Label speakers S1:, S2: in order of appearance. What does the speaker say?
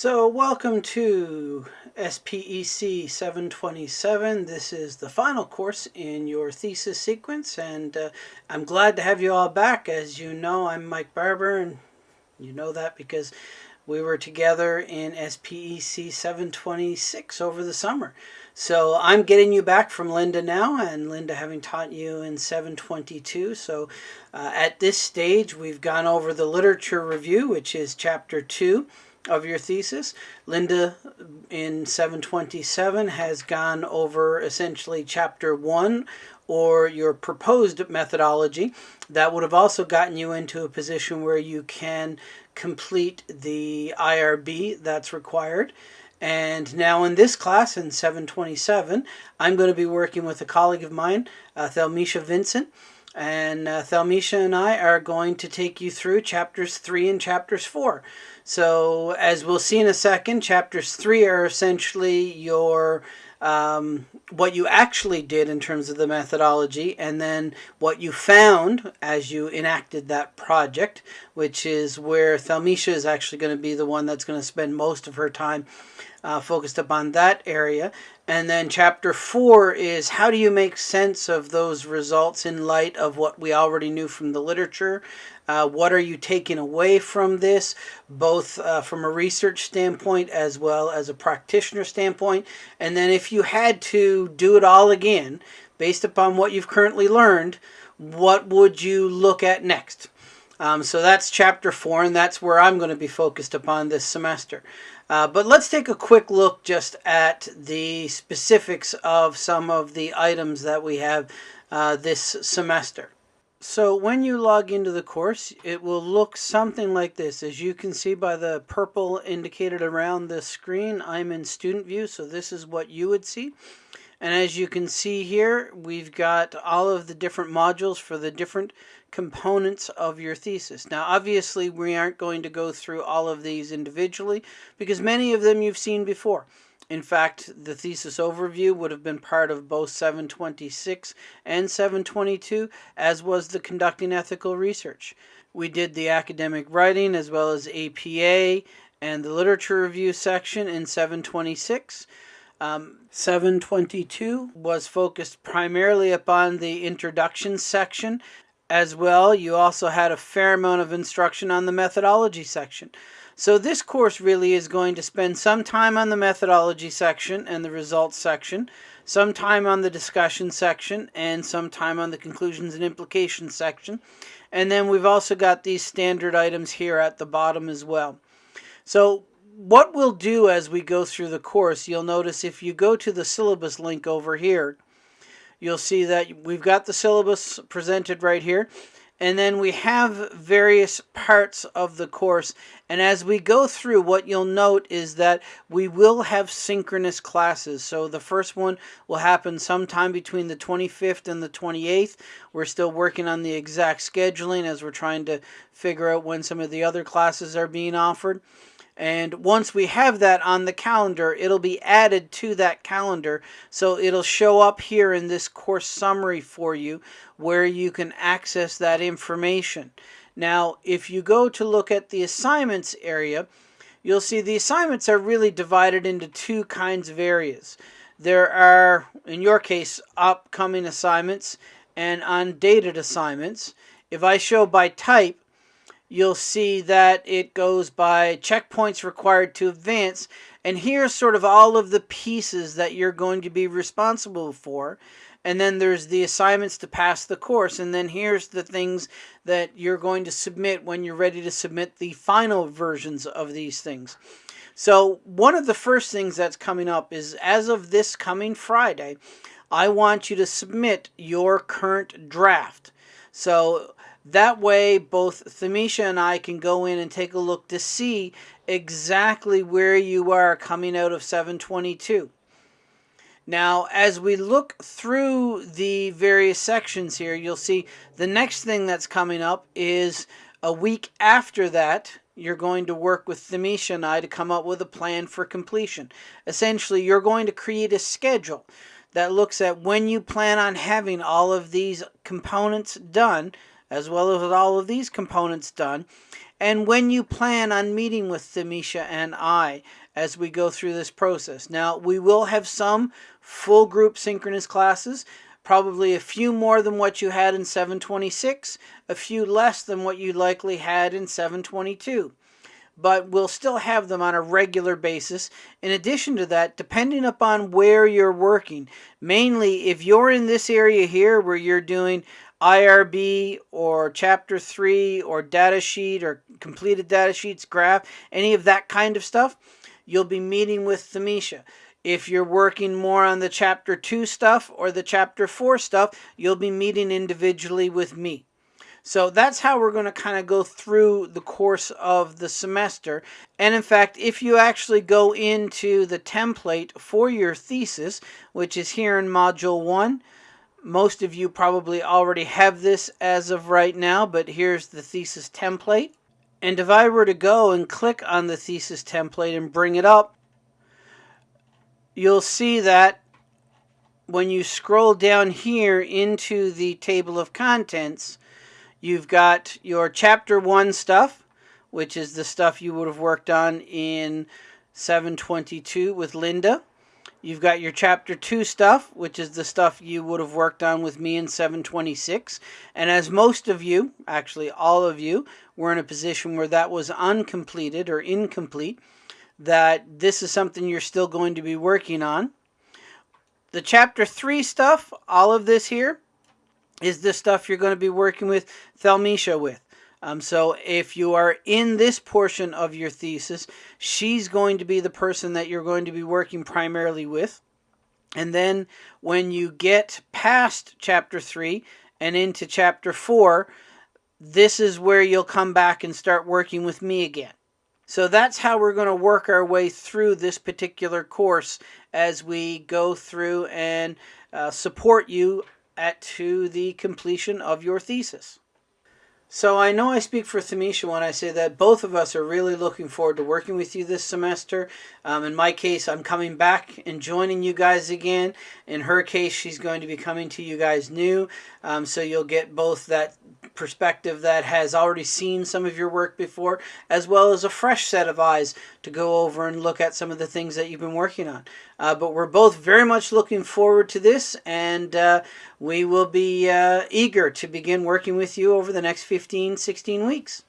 S1: So welcome to SPEC 727. This is the final course in your thesis sequence and uh, I'm glad to have you all back. As you know, I'm Mike Barber and you know that because we were together in SPEC 726 over the summer. So I'm getting you back from Linda now, and Linda having taught you in 722. So uh, at this stage, we've gone over the literature review, which is chapter 2 of your thesis. Linda in 727 has gone over essentially chapter 1 or your proposed methodology. That would have also gotten you into a position where you can complete the IRB that's required. And now in this class, in 727, I'm going to be working with a colleague of mine, uh, Thelmisha Vincent. And uh, Thelmisha and I are going to take you through chapters 3 and chapters 4. So as we'll see in a second, chapters 3 are essentially your um, what you actually did in terms of the methodology and then what you found as you enacted that project, which is where Thelmisha is actually going to be the one that's going to spend most of her time uh, focused upon that area. And then chapter four is how do you make sense of those results in light of what we already knew from the literature? Uh, what are you taking away from this, both uh, from a research standpoint as well as a practitioner standpoint? And then if you had to do it all again, based upon what you've currently learned, what would you look at next? Um, so that's chapter four, and that's where I'm going to be focused upon this semester. Uh, but let's take a quick look just at the specifics of some of the items that we have uh, this semester. So when you log into the course, it will look something like this. As you can see by the purple indicated around the screen, I'm in student view, so this is what you would see. And as you can see here, we've got all of the different modules for the different components of your thesis. Now, obviously, we aren't going to go through all of these individually because many of them you've seen before. In fact, the thesis overview would have been part of both 726 and 722, as was the conducting ethical research. We did the academic writing as well as APA and the literature review section in 726. Um, 722 was focused primarily upon the introduction section as well, you also had a fair amount of instruction on the methodology section. So this course really is going to spend some time on the methodology section and the results section, some time on the discussion section, and some time on the conclusions and implications section. And then we've also got these standard items here at the bottom as well. So what we'll do as we go through the course, you'll notice if you go to the syllabus link over here, you'll see that we've got the syllabus presented right here. And then we have various parts of the course. And as we go through, what you'll note is that we will have synchronous classes. So the first one will happen sometime between the 25th and the 28th. We're still working on the exact scheduling as we're trying to figure out when some of the other classes are being offered. And once we have that on the calendar, it'll be added to that calendar. So it'll show up here in this course summary for you where you can access that information. Now, if you go to look at the assignments area, you'll see the assignments are really divided into two kinds of areas. There are, in your case, upcoming assignments and undated assignments. If I show by type, you'll see that it goes by checkpoints required to advance. And here's sort of all of the pieces that you're going to be responsible for. And then there's the assignments to pass the course. And then here's the things that you're going to submit when you're ready to submit the final versions of these things. So one of the first things that's coming up is as of this coming Friday, I want you to submit your current draft. So that way, both Thamisha and I can go in and take a look to see exactly where you are coming out of 722. Now, as we look through the various sections here, you'll see the next thing that's coming up is a week after that, you're going to work with Thamisha and I to come up with a plan for completion. Essentially, you're going to create a schedule that looks at when you plan on having all of these components done as well as all of these components done. and when you plan on meeting with Thamisha and I as we go through this process. Now, we will have some full group synchronous classes, probably a few more than what you had in 726, a few less than what you likely had in 722 but we'll still have them on a regular basis. In addition to that, depending upon where you're working, mainly if you're in this area here where you're doing IRB or chapter 3 or data sheet or completed data sheets, graph, any of that kind of stuff, you'll be meeting with Thamisha. If you're working more on the chapter 2 stuff or the chapter 4 stuff, you'll be meeting individually with me. So that's how we're going to kind of go through the course of the semester. And in fact, if you actually go into the template for your thesis, which is here in Module 1, most of you probably already have this as of right now, but here's the thesis template. And if I were to go and click on the thesis template and bring it up, you'll see that when you scroll down here into the table of contents, You've got your chapter one stuff, which is the stuff you would have worked on in 722 with Linda. You've got your chapter 2 stuff, which is the stuff you would have worked on with me in 726. And as most of you, actually all of you, were in a position where that was uncompleted or incomplete, that this is something you're still going to be working on. The chapter 3 stuff, all of this here, is the stuff you're going to be working with Thelmisha with. Um, so if you are in this portion of your thesis, she's going to be the person that you're going to be working primarily with. And then when you get past chapter 3 and into chapter 4, this is where you'll come back and start working with me again. So that's how we're going to work our way through this particular course as we go through and uh, support you at to the completion of your thesis. So I know I speak for Thamisha when I say that both of us are really looking forward to working with you this semester. Um, in my case, I'm coming back and joining you guys again. In her case, she's going to be coming to you guys new. Um, so you'll get both that perspective that has already seen some of your work before, as well as a fresh set of eyes to go over and look at some of the things that you've been working on. Uh, but we're both very much looking forward to this, and uh, we will be uh, eager to begin working with you over the next 15, 16 weeks.